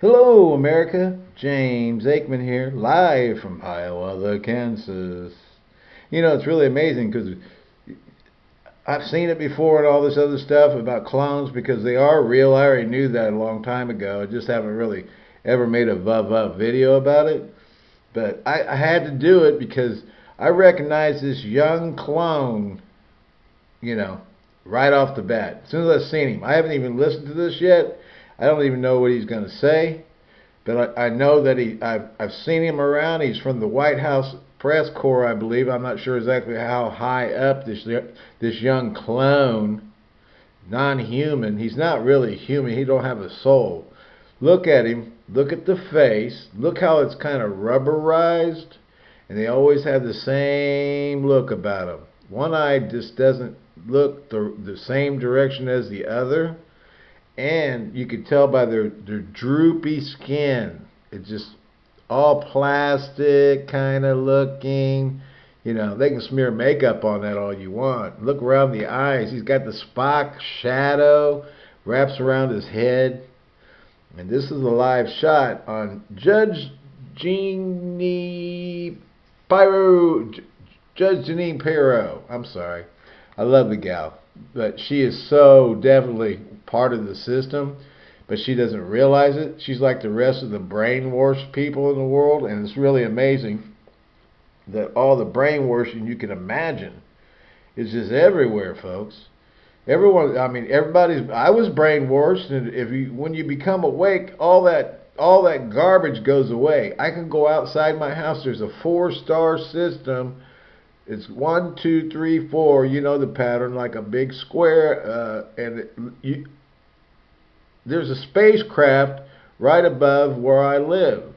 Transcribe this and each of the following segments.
Hello, America. James Aikman here, live from Hiawatha, Kansas. You know, it's really amazing because I've seen it before and all this other stuff about clones because they are real. I already knew that a long time ago. I just haven't really ever made a vuv video about it. But I, I had to do it because I recognize this young clone, you know, right off the bat. As soon as I seen him, I haven't even listened to this yet. I don't even know what he's going to say, but I, I know that he. I've I've seen him around. He's from the White House press corps, I believe. I'm not sure exactly how high up this this young clone, non-human. He's not really human. He don't have a soul. Look at him. Look at the face. Look how it's kind of rubberized, and they always have the same look about him. One eye just doesn't look the the same direction as the other and you could tell by their their droopy skin. It's just all plastic kind of looking. You know, they can smear makeup on that all you want. Look around the eyes. He's got the Spock shadow wraps around his head. And this is a live shot on Judge Jeannie Pyro. Judge Jeanine Pirro. I'm sorry. I love the gal. But she is so definitely part of the system, but she doesn't realize it. She's like the rest of the brainwashed people in the world, and it's really amazing that all the brainwashing you can imagine is just everywhere, folks. Everyone, I mean, everybody's. I was brainwashed, and if you, when you become awake, all that, all that garbage goes away. I can go outside my house. There's a four-star system it's one, two, three, four. You know the pattern, like a big square, uh, and it, you, there's a spacecraft right above where I live.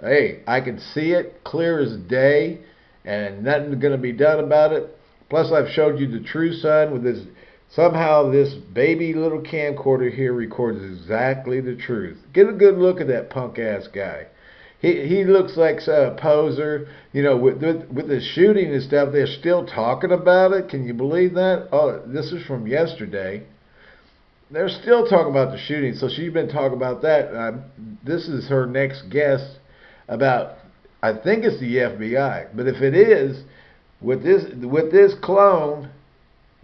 Hey, I can see it clear as day, and nothing's going to be done about it. Plus, I've showed you the true sun with this. Somehow, this baby little camcorder here records exactly the truth. Get a good look at that punk ass guy. He he looks like a poser. You know, with, with with the shooting and stuff, they're still talking about it. Can you believe that? Oh, this is from yesterday. They're still talking about the shooting. So she's been talking about that. Uh, this is her next guest about. I think it's the FBI, but if it is, with this with this clone,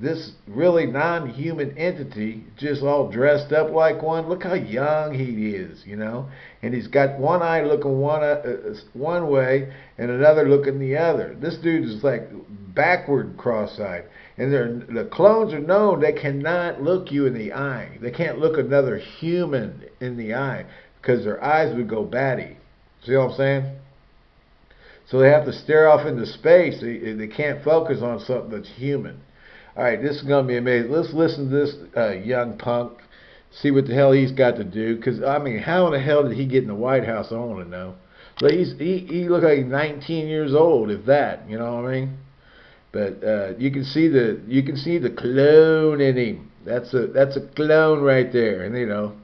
this really non-human entity just all dressed up like one. Look how young he is, you know. And he's got one eye looking one uh, uh one way and another looking the other. This dude is like backward cross-eyed. And the clones are known they cannot look you in the eye. They can't look another human in the eye because their eyes would go batty. See what I'm saying? So they have to stare off into space. They, they can't focus on something that's human. All right, this is going to be amazing. Let's listen to this uh, young punk, see what the hell he's got to do. Because, I mean, how in the hell did he get in the White House? I want to know. But he's, he, he looked like 19 years old, if that, you know what I mean? But uh, you can see the you can see the clone in him. That's a that's a clone right there. And you know,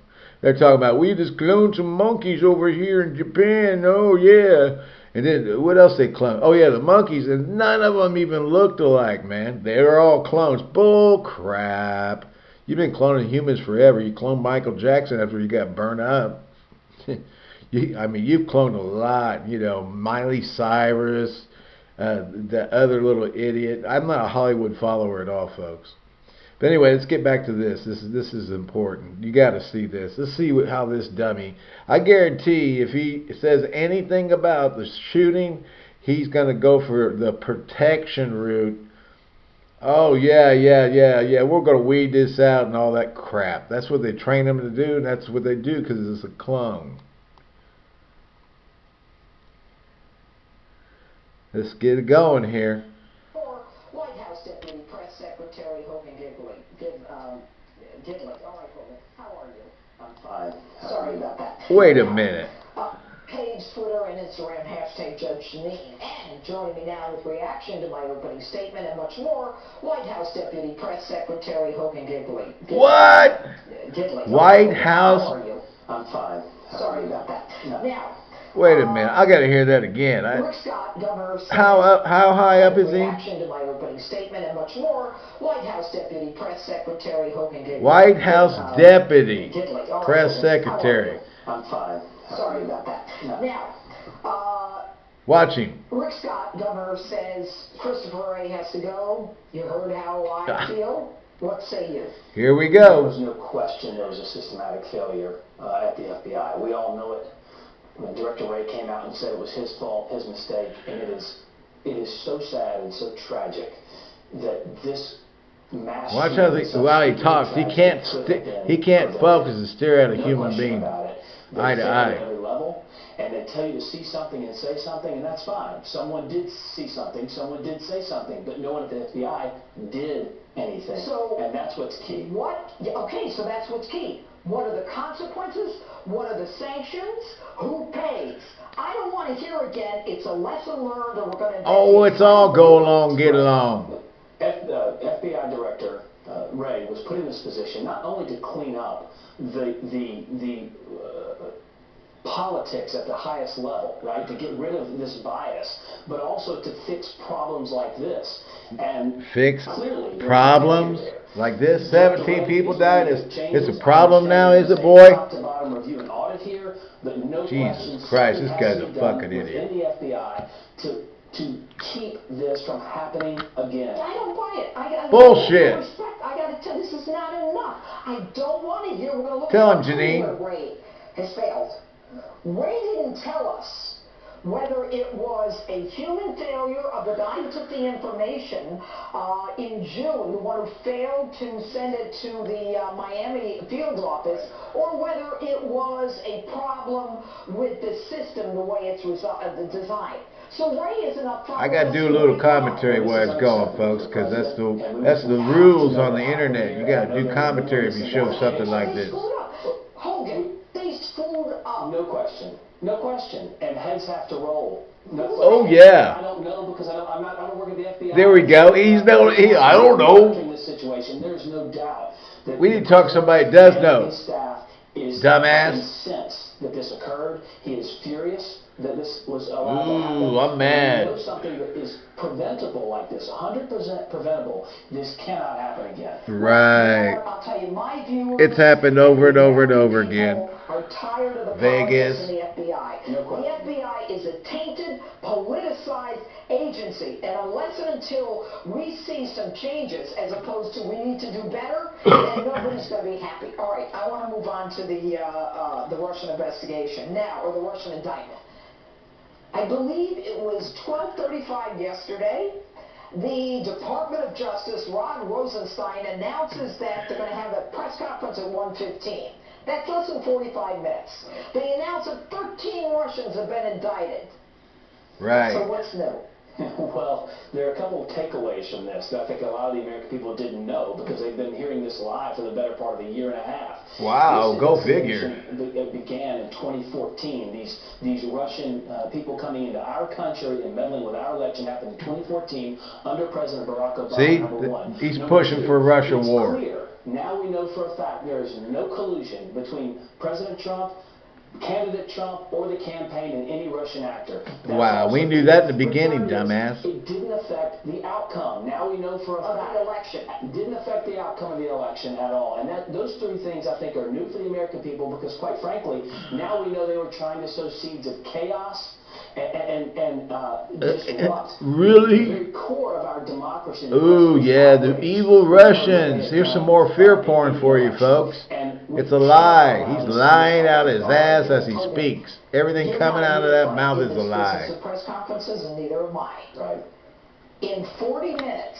they're talking about we just cloned some monkeys over here in Japan. Oh yeah. And then what else they clone? Oh yeah, the monkeys, and none of them even looked alike, man. They were all clones. Bull crap. You've been cloning humans forever. You cloned Michael Jackson after you got burned up. you, I mean, you've cloned a lot. You know, Miley Cyrus, uh, the other little idiot. I'm not a Hollywood follower at all, folks. But anyway, let's get back to this. This is this is important. You got to see this. Let's see what, how this dummy. I guarantee if he says anything about the shooting, he's going to go for the protection route. Oh yeah, yeah, yeah, yeah. We're going to weed this out and all that crap. That's what they train them to do. And that's what they do because it's a clone. Let's get it going here. Um, Gidley. All right, How are you? I'm fine. Sorry about that. Wait a minute. Uh, page, Twitter, and Instagram, hashtag Judge Jeanine. And joining me now with reaction to my opening statement and much more, White House Deputy Press Secretary Hogan. Gidley. What? Gidley. White House. How are you? I'm fine. Sorry about that. No. Now, Wait a minute, I gotta hear that again. I, Rick Scott, governor. said- how up, how high up is he? Reaction to my opening statement and much more. White House Deputy Press Secretary Hogan Gidley. White House Uh, Deputy, Gidley. All right, Press Hogan, how Secretary. I'm fine. Sorry about that. No. Now, uh, Watch him. Rick Scott, governor, says Christopher Wray has to go. You heard how I Ah. feel. What say you? Here we go. There was no question there was a systematic failure uh, at the FBI. We all know it. When Director Wray came out and said it was his fault, his mistake, and it is, it is so sad and so tragic that this mass. Watch how shooting he, while he talks, he can't could sti- he can't focus and stare at a No human being. about it. They eye to eye. Level, and they tell you to see something and say something, and that's fine. Someone did see something, someone did say something, but no one at the FBI did anything. So- and that's what's key. What? Yeah, okay, so that's what's key. What are the consequences? What are the sanctions? Who pays? I don't want to hear again. It's a lesson learned, or we're going to. Oh, it's all go along, get along. F, uh, FBI Director uh, Wray was put in this position not only to clean up the the the uh, politics at the highest level, right, to get rid of this bias, but also to fix problems like this. And Fix clearly, problems a failure there. Like this. Seventeen people died. It's, it's a problem now, is it, I'm boy? Top to bottom review and audit here, but no Jesus question Christ, something this guy's has a to be done fucking idiot. Within the FBI to to keep this from happening again. I don't buy it. I got Bullshit. Respect. I got to tell. This is not enough. I don't want to hear. We're going to look Tell at him, Jeanine. where Wray has failed. Wray didn't tell us whether it was a human failure of the guy who took the information uh, in June, the one who failed to send it to the uh, Miami field office, or whether it was a problem with the system, the way it's resi- uh, the design. So Wray isn't upfront. I gotta do a little commentary where it's going, folks, because that's the that's the rules on the internet. You gotta do commentary if you show something like this. screwed up. Hogan, they screwed up. No question. No question. And heads have to roll. No, Oh, yeah. I don't know because I don't, I'm not, I don't work at the FBI. There we go. He's no- he- I don't know. In this situation, there's no doubt. that We need to talk to somebody that does know. Staff is Dumbass. incensed that this occurred. He is furious that this was allowed. Ooh, I'm mad. When something that is preventable like this, 100% preventable, this cannot happen again. Right. I'll tell you my view. It's happened over and over and over again. People Are tired of the Vegas. politics in the FBI. No question. The FBI is a tainted, politicized agency, and unless and until we see some changes, as opposed to we need to do better, then nobody's going to be happy. All right, I want to move on to the uh, uh, the Russian investigation now, or the Russian indictment. I believe it was 12:35 yesterday. The Department of Justice, Rod Rosenstein, announces that they're going to have a press conference at 1:15. That's less than 45 minutes. They announced that 13 Russians have been indicted. Right. So what's new? Well, there are a couple of takeaways from this that I think a lot of the American people didn't know because they've been hearing this live for the better part of a year and a half. Wow, This go investigation be- It began in 2014. These these Russian uh, people coming into our country and meddling with our election happened in 2014 under President Barack Obama. See? number one. he's Number pushing two, for a Russia war. Clear. Now we know for a fact there is no collusion between President Trump. Candidate Trump or the campaign and any Russian actor. That's Wow, we knew that in the beginning, dumbass. It didn't affect the outcome. Now we know for a Of fact. the election. It didn't affect the outcome of the election at all. And that those three things I think are new for the American people because quite frankly, now we know they were trying to sow seeds of chaos and and, uh, uh disrupt uh, the Really? very core of our democracy. Ooh, yeah, the evil Russians. Here's some uh, more fear porn for you, folks. It's a lie. He's lying out his ass as he speaks. Everything coming out of that mouth is a lie. press conferences, and neither am I. Right. In 40 minutes,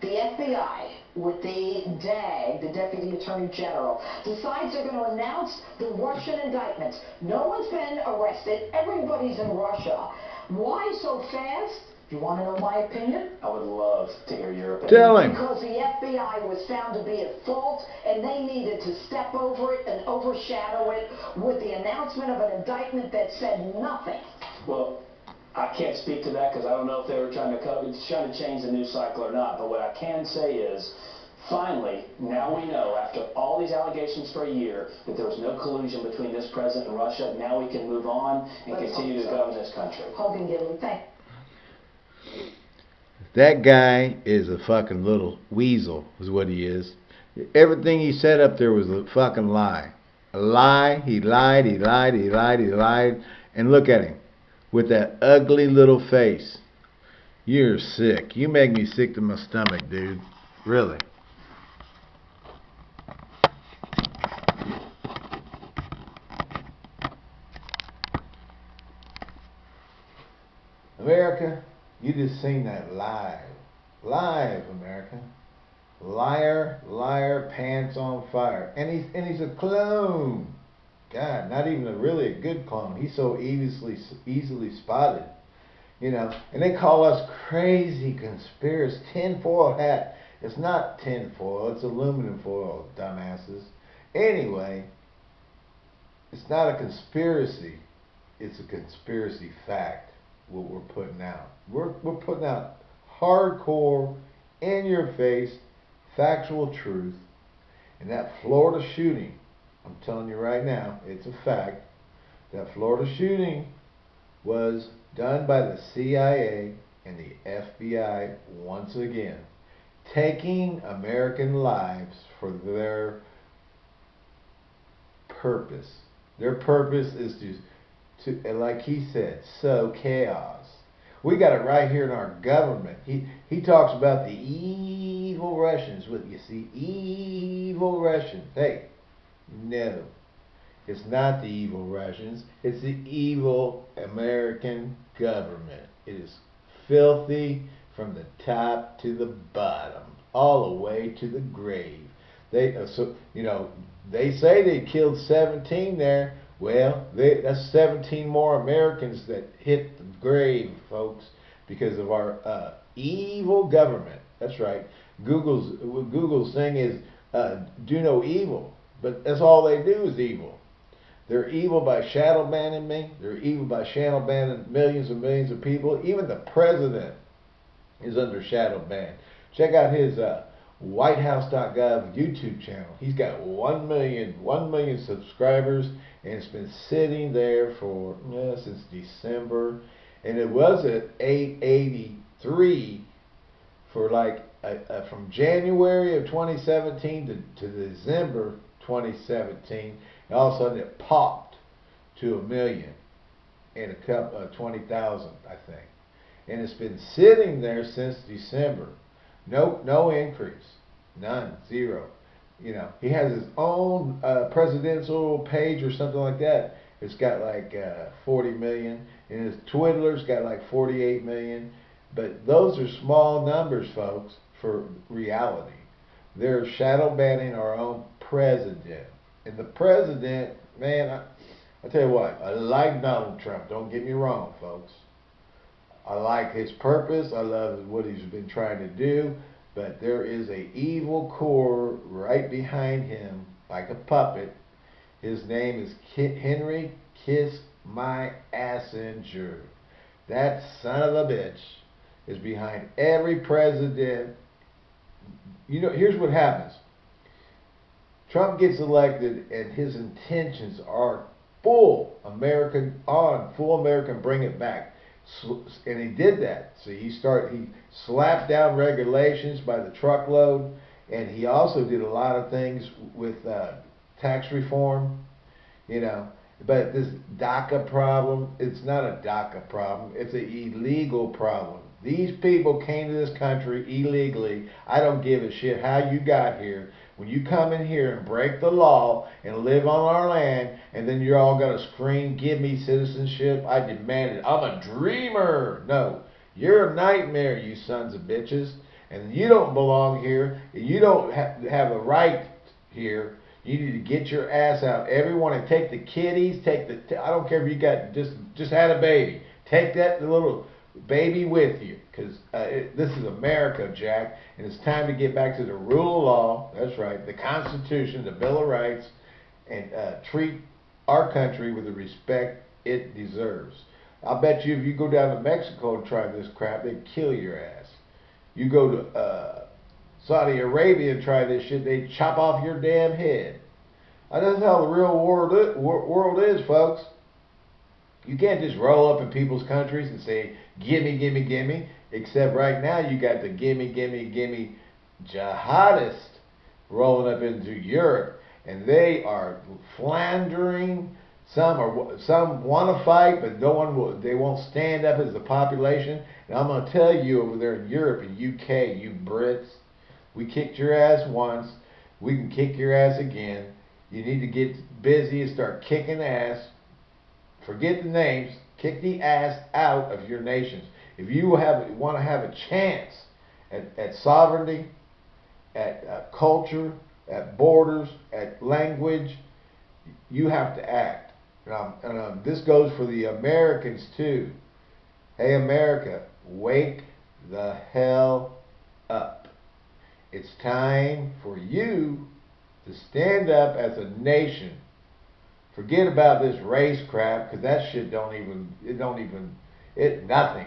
the FBI, with the DAG, the Deputy Attorney General, decides they're going to announce the Russian indictments. No one's been arrested. Everybody's in Russia. Why so fast? You want to know my opinion? I would love to hear your opinion. Tell him. Because the FBI was found to be at fault and they needed to step over it and overshadow it with the announcement of an indictment that said nothing. Well, I can't speak to that because I don't know if they were trying to cover, trying to change the news cycle or not. But what I can say is, finally, now we know, after all these allegations for a year, that there was no collusion between this president and Russia. Now we can move on and Let's continue to so. govern this country. Hogan Gidley, thank That guy is a fucking little weasel, is what he is. Everything he said up there was a fucking lie. A lie. He lied, he lied, he lied, he lied. And look at him. With that ugly little face. You're sick. You make me sick to my stomach, dude. Really. America, you just seen that live. Live, America. Liar, liar, pants on fire. And he's and he's a clone. God, not even a really a good clone. He's so easily easily spotted. You know, and they call us crazy conspiracy tinfoil hat. It's not tinfoil, it's aluminum foil, dumbasses. Anyway, it's not a conspiracy. It's a conspiracy fact what we're putting out. We're we're putting out hardcore, in your face, factual truth. And that Florida shooting, I'm telling you right now, it's a fact. That Florida shooting was done by the CIA and the FBI once again, taking American lives for their purpose. Their purpose is to to, and like he said, sow chaos. We got it right here in our government. He he talks about the evil Russians. With you see, evil Russians. Hey, no, it's not the evil Russians. It's the evil American government. It is filthy from the top to the bottom, all the way to the grave. They uh, so you know they say they killed 17 there. Well, they, that's 17 more Americans that hit the grave, folks, because of our uh, evil government. That's right. Google's Google's thing is uh, do no evil, but that's all they do is evil. They're evil by shadow banning me. They're evil by shadow banning millions and millions of people. Even the president is under shadow ban. Check out his uh, WhiteHouse.gov YouTube channel. He's got 1 million, 1 million subscribers and it's been sitting there for since December. And it was at 883 for like uh, uh, from January of 2017 to, to December 2017. And all of a sudden it popped to a million and a couple, uh, 20,000, I think. And it's been sitting there since December. No, no increase. None. Zero. You know, he has his own uh, presidential page or something like that. It's got like uh, 40 million, and his Twiddler's got like 48 million. But those are small numbers, folks, for reality. They're shadow banning our own president. And the president, man, I, I tell you what, I like Donald Trump. Don't get me wrong, folks. I like his purpose. I love what he's been trying to do. But there is a evil core right behind him, like a puppet. His name is Kit Henry Kiss My Assinger. That son of a bitch is behind every president. You know, here's what happens. Trump gets elected and his intentions are full American on, full American bring it back and he did that. So he started he slapped down regulations by the truckload, and he also did a lot of things with uh, tax reform. You know, but this DACA problem, it's not a DACA problem. It's an illegal problem. These people came to this country illegally. I don't give a shit how you got here. When you come in here and break the law and live on our land, and then you're all going to scream, give me citizenship, I demand it. I'm a dreamer. No, you're a nightmare, you sons of bitches. And you don't belong here. You don't ha have a right here. You need to get your ass out. Everyone, and take the kiddies, take the, I don't care if you got, just, just had a baby. Take that little baby with you because uh, this is America, Jack, and it's time to get back to the rule of law. That's right, the Constitution, the Bill of Rights, and uh, treat our country with the respect it deserves. I'll bet you if you go down to Mexico and try this crap, they'd kill your ass. You go to uh, Saudi Arabia and try this shit, they chop off your damn head. That's how the real world world is, folks. You can't just roll up in people's countries and say, gimme, gimme, gimme. Except right now you got the gimme, gimme, gimme jihadists rolling up into Europe. And they are flandering. Some are some want to fight, but no one will. They won't stand up as the population. And I'm going to tell you over there in Europe and UK, you Brits, we kicked your ass once. We can kick your ass again. You need to get busy and start kicking ass Forget the names. Kick the ass out of your nations. If you have want to have a chance at, at sovereignty, at uh, culture, at borders, at language, you have to act. And, um, and um, this goes for the Americans too. Hey, America, wake the hell up. It's time for you to stand up as a nation Forget about this race crap, because that shit don't even, it don't even, it, nothing.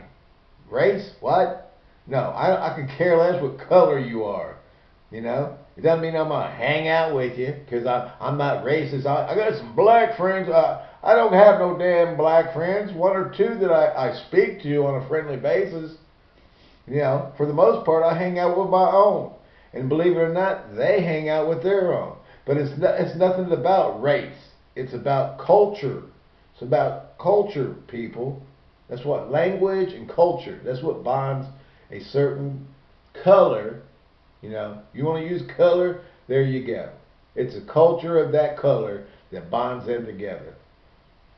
Race? What? No, I, I can care less what color you are. You know? It doesn't mean I'm going to hang out with you, because I'm not racist. I, I got some black friends. I, I don't have no damn black friends. One or two that I, I speak to on a friendly basis. You know, for the most part, I hang out with my own. And believe it or not, they hang out with their own. But it's, not, it's nothing about race. It's about culture. It's about culture, people. That's what language and culture. That's what bonds a certain color. You know, you want to use color, there you go. It's a culture of that color that bonds them together.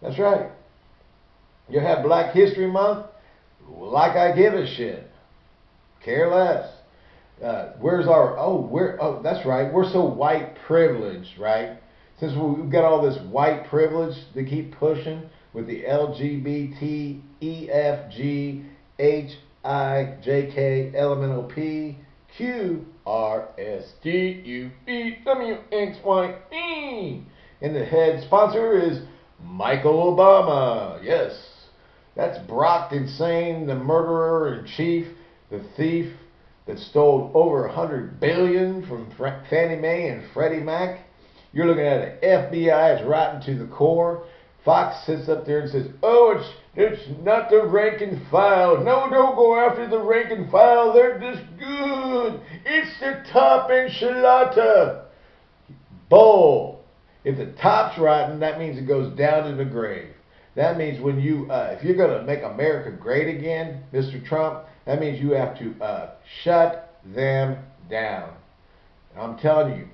That's right. You have Black History Month, like I give a shit. Care less. Uh, where's our oh we're oh that's right we're so white privileged right since we've got all this white privilege to keep pushing with the LGBT, E, F, G, H, I, J, K, elemental P, Q, R, S, T, U, V, W, X, Y, E. And the head sponsor is Michael Obama. Yes, that's Brock Insane, the murderer in chief, the thief that stole over a hundred billion from Fannie Mae and Freddie Mac. You're looking at an FBI is rotten to the core. Fox sits up there and says, "Oh, it's it's not the rank and file. No, don't go after the rank and file. They're just good. It's the top enchilada." Bull. If the top's rotten, that means it goes down to the grave. That means when you, uh, if you're going to make America great again, Mr. Trump, that means you have to uh, shut them down. I'm telling you,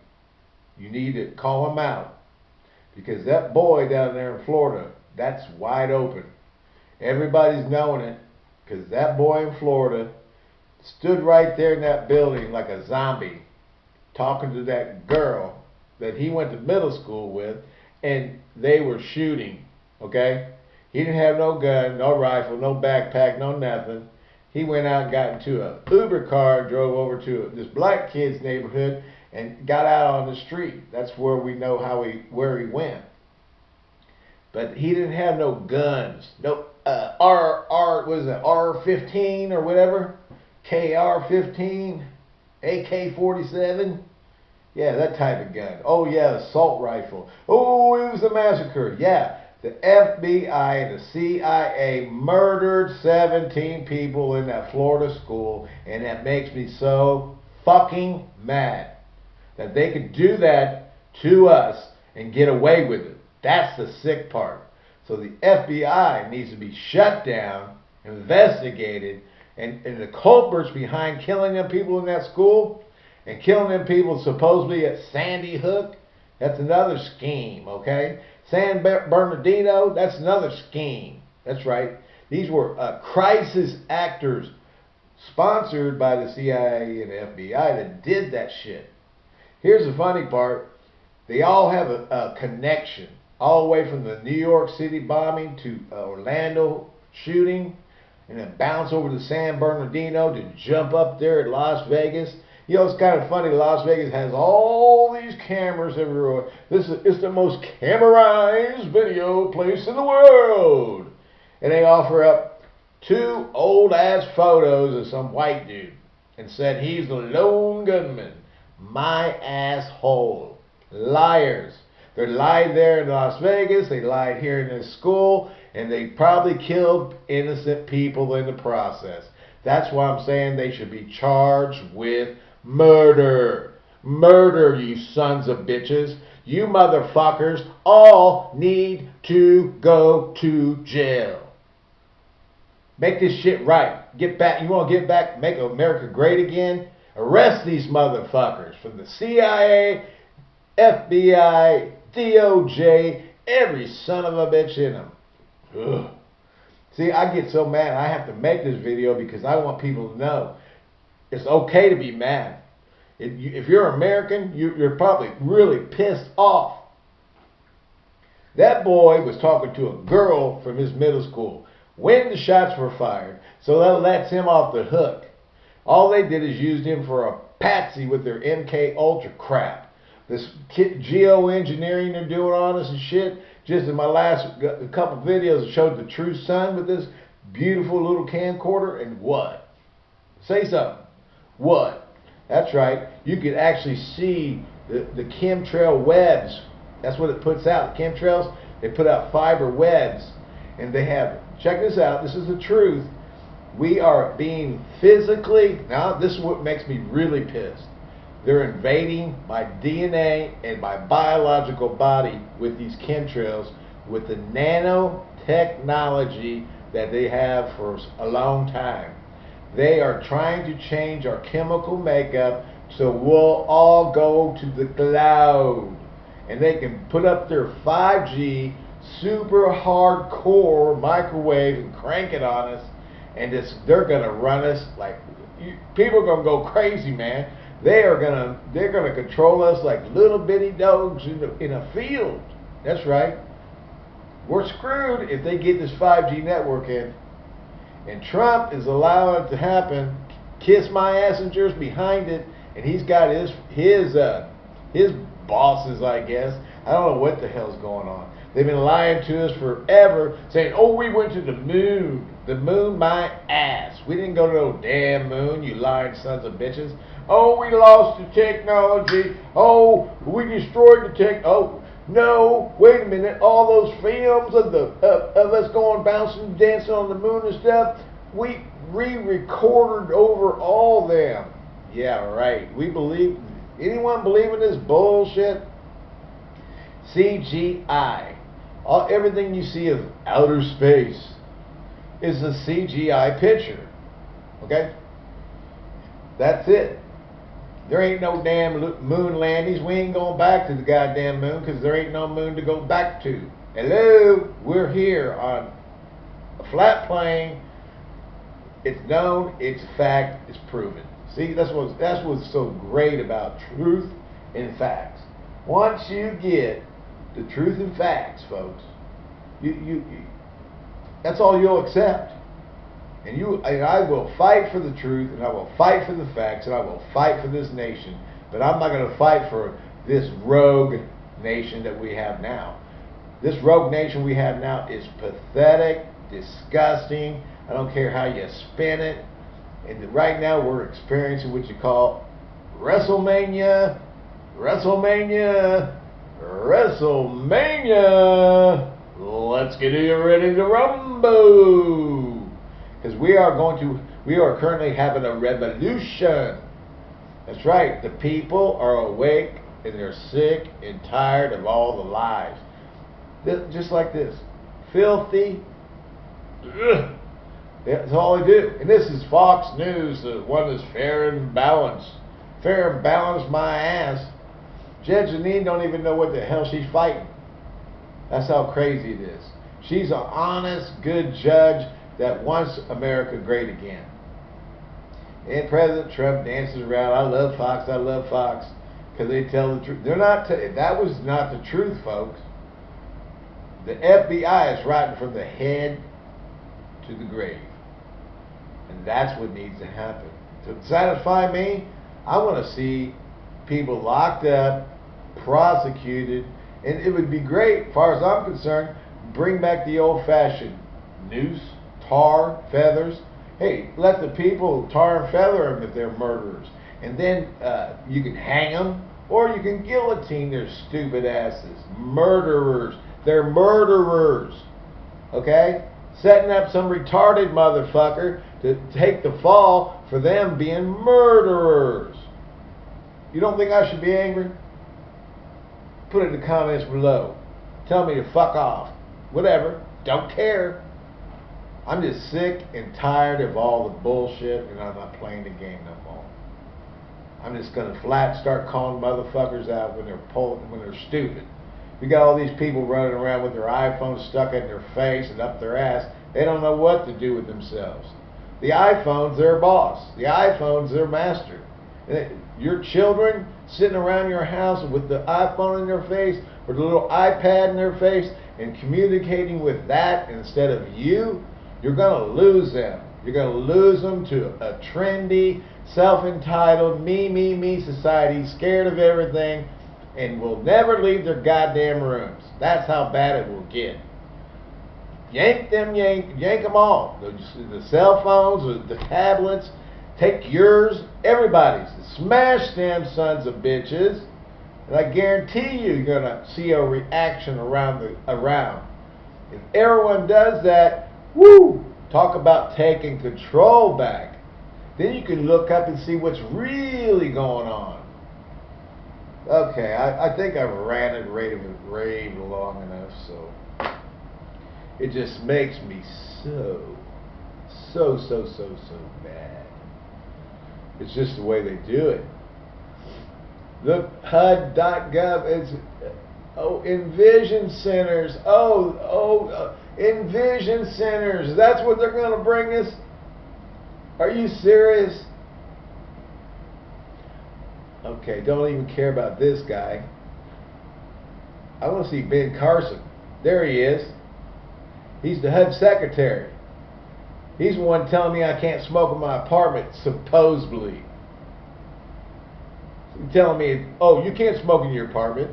you need to call him out. Because that boy down there in Florida, that's wide open. Everybody's knowing it. Because that boy in Florida stood right there in that building like a zombie talking to that girl that he went to middle school with and they were shooting. Okay? He didn't have no gun, no rifle, no backpack, no nothing. He went out and got into a Uber car, drove over to this black kid's neighborhood, and got out on the street. That's where we know how he where he went. But he didn't have no guns. No uh, R R was it R fifteen or whatever, KR fifteen, AK forty seven. Yeah, that type of gun. Oh yeah, assault rifle. Oh, it was a massacre. Yeah, the FBI and the CIA murdered 17 people in that Florida school, and that makes me so fucking mad that they could do that to us and get away with it. That's the sick part. So the FBI needs to be shut down, investigated, and, and the culprits behind killing them people in that school and killing them people supposedly at Sandy Hook, that's another scheme, okay? San Bernardino, that's another scheme. That's right. These were uh, crisis actors sponsored by the CIA and FBI that did that shit. Here's the funny part. They all have a, a connection. All the way from the New York City bombing to Orlando shooting and then bounce over to San Bernardino to jump up there at Las Vegas. You know, it's kind of funny. Las Vegas has all these cameras everywhere. This is it's the most camerized video place in the world. And they offer up two old ass photos of some white dude. and said he's the lone gunman. My asshole. Liars. They lied there in Las Vegas, they lied here in this school, and they probably killed innocent people in the process. That's why I'm saying they should be charged with murder. Murder, you sons of bitches. You motherfuckers all need to go to jail. Make this shit right. Get back. You want to get back, make America great again? Arrest these motherfuckers from the CIA, FBI, DOJ, every son of a bitch in them. Ugh. See, I get so mad. I have to make this video because I want people to know it's okay to be mad. If you're American, you're probably really pissed off. That boy was talking to a girl from his middle school when the shots were fired, so that lets him off the hook. All they did is used him for a patsy with their MK Ultra crap. This geoengineering they're doing on us and shit. Just in my last couple videos, showed the true sun with this beautiful little camcorder, and what? Say something. What? That's right. You could actually see the, the chemtrail webs. That's what it puts out. Chemtrails, they put out fiber webs. And they have, check this out, this is the truth. We are being physically, now this is what makes me really pissed. They're invading my DNA and my biological body with these chemtrails with the nanotechnology that they have for a long time. They are trying to change our chemical makeup so we'll all go to the cloud. And they can put up their 5G super hardcore microwave and crank it on us. And just, they're going to run us like, you, people are going to go crazy, man. They are to, they're going to control us like little bitty dogs in, the, in a field. That's right. We're screwed if they get this 5G network in. And Trump is allowing it to happen. Kiss my assengers behind it, and he's got his his uh, his bosses, I guess. I don't know what the hell's going on. They've been lying to us forever, saying, "Oh, we went to the moon. The moon, my ass. We didn't go to no damn moon, you lying sons of bitches. Oh, we lost the technology. Oh, we destroyed the tech. Oh, no, wait a minute. All those films of the of, of us going bouncing, dancing on the moon and stuff, we re-recorded over all them. Yeah, right. We believe. Anyone believe in this bullshit? CGI. All, everything you see is outer space is a CGI picture. Okay? That's it. There ain't no damn moon landings. We ain't going back to the goddamn moon because there ain't no moon to go back to. Hello? We're here on a flat plane. It's known, it's fact, it's proven. See, that's what's, that's what's so great about truth and facts. Once you get the truth and facts, folks, you, you, you that's all you'll accept. And you and I will fight for the truth, and I will fight for the facts, and I will fight for this nation. But I'm not going to fight for this rogue nation that we have now. This rogue nation we have now is pathetic, disgusting. I don't care how you spin it. And right now we're experiencing what you call WrestleMania, WrestleMania, WrestleMania. Let's get you ready to rumble because we are going to we are currently having a revolution. That's right. The people are awake and they're sick and tired of all the lies. just like this, filthy. That's all they do. And this is Fox News, the one that's fair and balanced. Fair and balanced, my ass. Judge Jeanine don't even know what the hell she's fighting. That's how crazy it is. She's an honest, good judge that wants America great again. And President Trump dances around. I love Fox. I love Fox because they tell the truth. They're not. that was not the truth, folks. The FBI is writing from the head to the grave, and that's what needs to happen. To satisfy me, I want to see people locked up, prosecuted, and it would be great, far as I'm concerned, bring back the old-fashioned noose tar, feathers, Hey, let the people tar and feather them if they're murderers, and then uh, you can hang them or you can guillotine their stupid asses. Murderers. They're murderers. Okay? Setting up some retarded motherfucker to take the fall for them being murderers. You don't think I should be angry? Put it in the comments below. Tell me to fuck off. Whatever. Don't care. I'm just sick and tired of all the bullshit and I'm not playing the game no more. I'm just gonna flat start calling motherfuckers out when they're pulling, when they're stupid. We got all these people running around with their iPhones stuck in their face and up their ass. They don't know what to do with themselves. The iPhone's their boss. The iPhone's their master. Eh, your children sitting around your house with the iPhone in their face or the little iPad in their face and communicating with that instead of you, you're going to lose them. You're going to lose them to a trendy, self-entitled, me, me, me society, scared of everything, and will never leave their goddamn rooms. That's how bad it will get. Yank them, yank, yank them all. The, the cell phones, the tablets, take yours, everybody's. Smash them sons of bitches. And I guarantee you, you're gonna see a reaction around the around. If everyone does that, woo! Talk about taking control back. Then you can look up and see what's really going on. Okay, I, I think I've ranted, raved, raved long enough, so it just makes me so, so, so, so, so bad. It's just the way they do it. The HUD.gov is, oh, Envision Centers. Oh, oh, uh, Envision Centers. That's what they're going to bring us? Are you serious? Okay, don't even care about this guy. I want to see Ben Carson. There he is. He's the HUD secretary. He's the one telling me I can't smoke in my apartment, supposedly. He's telling me, oh, you can't smoke in your apartment.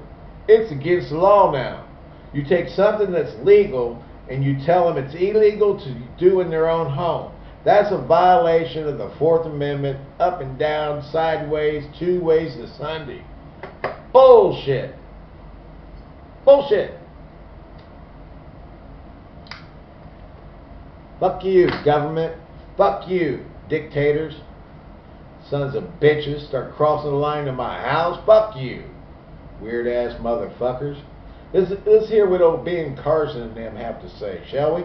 It's against the law now. You take something that's legal and you tell them it's illegal to do in their own home. That's a violation of the Fourth Amendment, up and down, sideways, two ways to Sunday. Bullshit. Bullshit. Fuck you, government. Fuck you, dictators. Sons of bitches start crossing the line to my house. Fuck you, weird ass motherfuckers. Let's, let's hear what old Ben Carson and them have to say, shall we?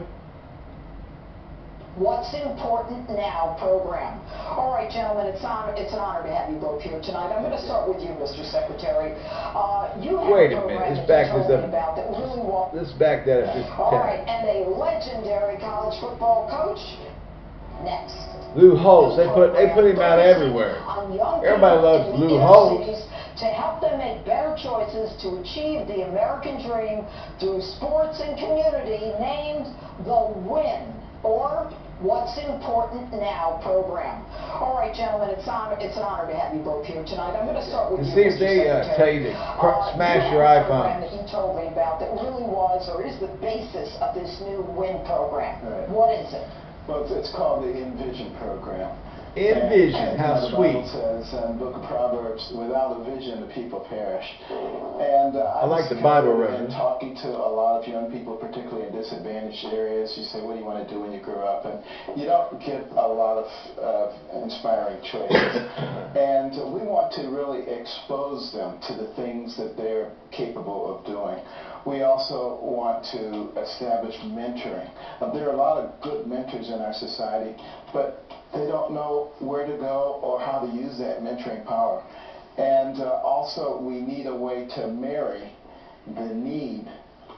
What's Important Now program. All right, gentlemen, it's, on, it's an honor to have you both here tonight. I'm going to start with you, Mr. Secretary. Uh, you have Wait a, a minute, this back this up. About that really Let's back that up just All right, and a legendary college football coach. Next. Lou Holtz, they put they put him out everywhere. Everybody loves Lou Holtz. To help them make better choices to achieve the American dream through sports and community named The Win, or What's Important Now program. All right, gentlemen, it's, honor, it's an honor to have you both here tonight. I'm going to start with And you, see if Mr. they, uh, Secretary. tell you to cr- Uh, smash your have a program iPhones. that you told me about that really was or is the basis of this new WIN program. Right. What is it? Well, it's, it's called the Envision Program. Envision, And, how sweet. Says in the book of Proverbs, without a vision, the people perish. And uh, I like the Bible reference. in talking to a lot of young people, particularly in disadvantaged areas. You say, what do you want to do when you grow up? And you don't get a lot of uh, inspiring choices. and we want to really expose them to the things that they're capable of doing. We also want to establish mentoring. Uh, there are a lot of good mentors in our society, but they don't know where to go or how to use that mentoring power. And uh, also, we need a way to marry the need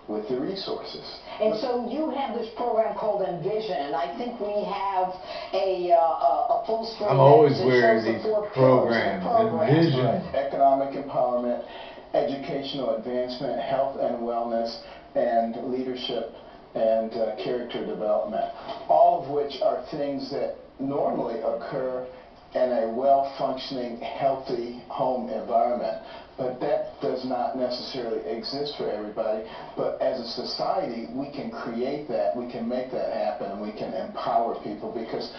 with the resources. And so you have this program called Envision, and I think we have a, uh, a, a full screen. I'm always wearing these four pillars of programs, program. Envision. Right. Economic empowerment, educational advancement, health and wellness, and leadership and uh, character development. All of which are things that normally occur in a well-functioning, healthy home environment. But that does not necessarily exist for everybody. But as a society, we can create that, we can make that happen, and we can empower people because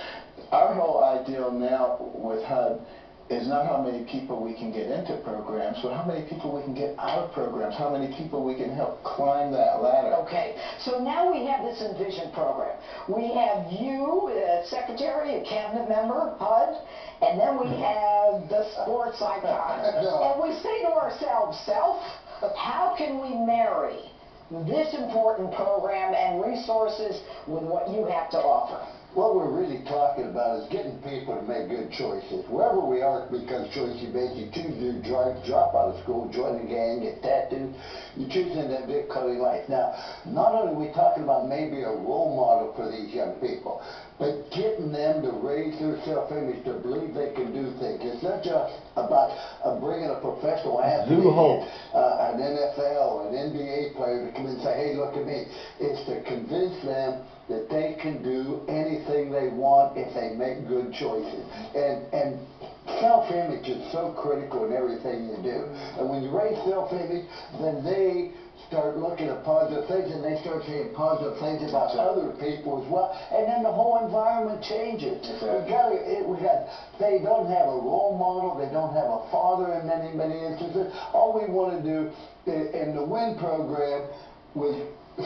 our whole ideal now with HUD is not how many people we can get into programs, but how many people we can get out of programs, how many people we can help climb that ladder. Okay, so now we have this Envision program. We have you, uh, Secretary, a cabinet member, HUD, and then we have the sports icon. And we say to ourselves, self, how can we marry this important program and resources with what you have to offer? What we're really talking about is getting people to make good choices. Wherever we are, because choices based. You choose to drive, drop out of school, join a gang, get tattooed. You choose in that big cutting life. Now, not only are we talking about maybe a role model for these young people, but getting them to raise their self-image, to believe they can do things. It's not just about uh, bringing a professional athlete, uh, an NFL, an NBA player to come and say, hey, look at me. It's to convince them that they can do anything they want if they make good choices. And, and self-image is so critical in everything you do. And when you raise self-image, then they start looking at positive things and they start saying positive things about other people as well. And then the whole environment changes. We got it, we got they don't have a role model, they don't have a father in many, many instances. All we want to do in the WIN program was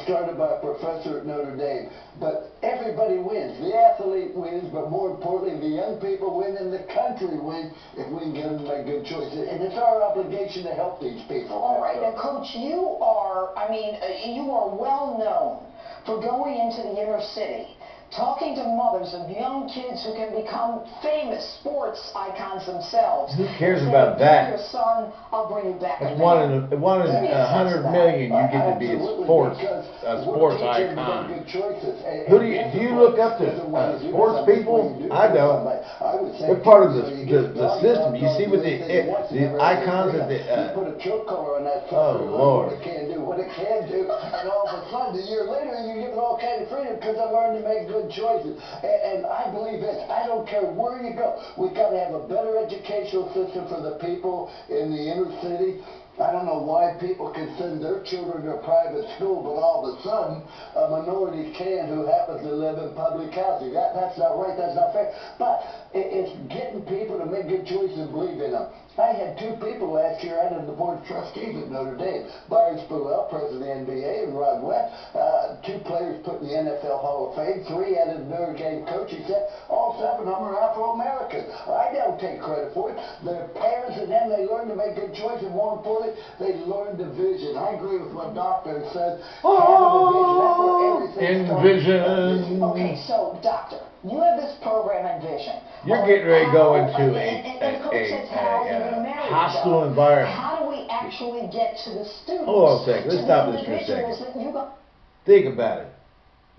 started by a professor at Notre Dame. But everybody wins. The athlete wins, but more importantly, the young people win and the country wins if we can get them to make good choices. And it's our obligation to help these people. All right, now, Coach, you are, I mean, uh, you are well known for going into the inner city, talking to mothers of young kids who can become famous sports icons themselves. Who cares Saying, about that?" Your son, I'll bring you back. That's one in a, one in a hundred million. You get to be a sports a sports teaching them to make icon. good choices. And- Who do you- do you look up to, this is what uh, sports people? when you do I don't. somebody. I would say They're part of the- the- the system. You see what the- anything the icons of the, uh, put a choke collar on that Oh, Lord. what it can do, what it can do, and all of a sudden, a year later, you give it all kind of freedom because I learned to make good choices. And, and I believe this. I don't care where you go. We've got to have a better educational system for the people in the inner city. I don't know why people can send their children to a private school, but all of a sudden, a minority can who happens to live in public housing. That, that's not right, that's not fair. But it, it's getting people to make good choices and believe in them. I had two people last year out of the Board of Trustees at Notre Dame. Byron Spruell, president of the NBA, and Rod West, uh, two players put in the NFL Hall of Fame, three out of the Notre Dame staff. All seven of them are Afro-Americans. I don't take credit for it. Their parents and them, they learn to make good choices, and more importantly, they learn the vision. I agree with what Doctor said. Having a vision, that's everything. Envision. Okay, so, doctor, you have this program Envision. You're getting ready to go into a- a- a- how are you a each uh, hostile environment. How do we actually get to the students? Hold on a second. Let's stop this for a second. that you got- Think about it.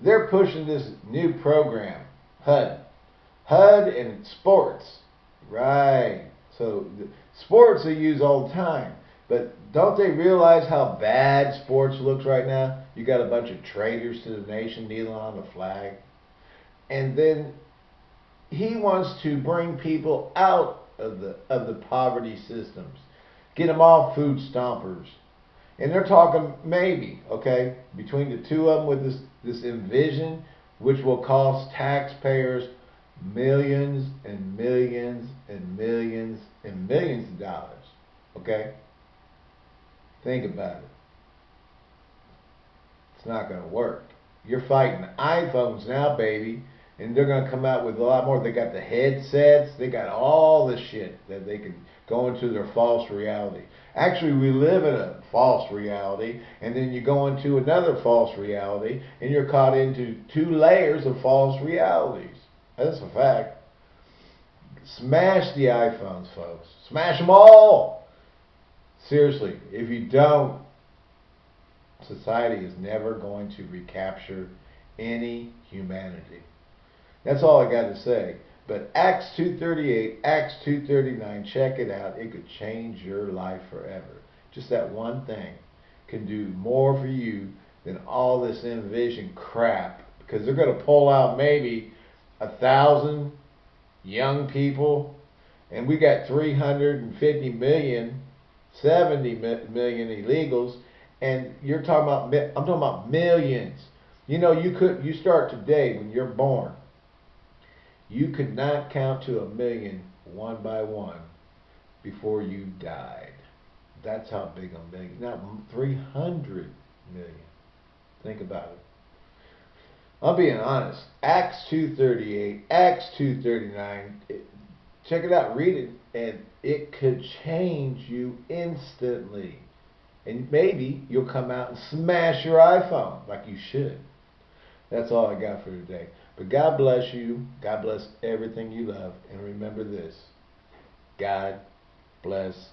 They're pushing this new program, HUD. HUD and sports. Right. So the, sports they use all the time. But don't they realize how bad sports looks right now? You got a bunch of traitors to the nation kneeling on the flag. And then he wants to bring people out of the of the poverty systems. Get them off food stompers. And they're talking maybe, okay, between the two of them with this, this envision, which will cost taxpayers millions and millions and millions and millions of dollars. Okay? Think about it. It's not going to work. You're fighting iPhones now, baby, and they're going to come out with a lot more. They got the headsets, they got all the shit that they can go into their false reality. Actually, we live in a false reality, and then you go into another false reality, and you're caught into two layers of false realities. That's a fact. Smash the iPhones, folks. Smash them all. Seriously, if you don't, society is never going to recapture any humanity. That's all I got to say. But Acts 238, Acts 239, check it out. It could change your life forever. Just that one thing can do more for you than all this envision crap. Because they're going to pull out maybe a thousand young people and we got 350 million, 70 mi- million illegals, and you're talking about I'm talking about millions. You know, you could you start today when you're born. You could not count to a million one by one before you died. That's how big a million. not 300 million. Think about it. I'm being honest. Acts 238, Acts 239. It, check it out, read it, and it could change you instantly. And maybe you'll come out and smash your iPhone like you should. That's all I got for today. But God bless you. God bless everything you love. And remember this God bless,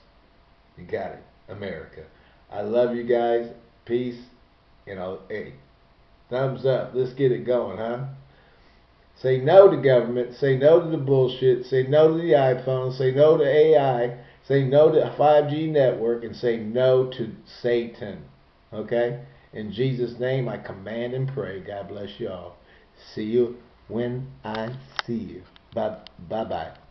you got it, America. I love you guys. Peace. You know, hey, thumbs up. Let's get it going, huh? Say no to government. Say no to the bullshit. Say no to the iPhone. Say no to AI. Say no to 5G network. And say no to Satan. Okay? In Jesus' name, I command and pray. God bless you all. See you when I see you. Bye bye.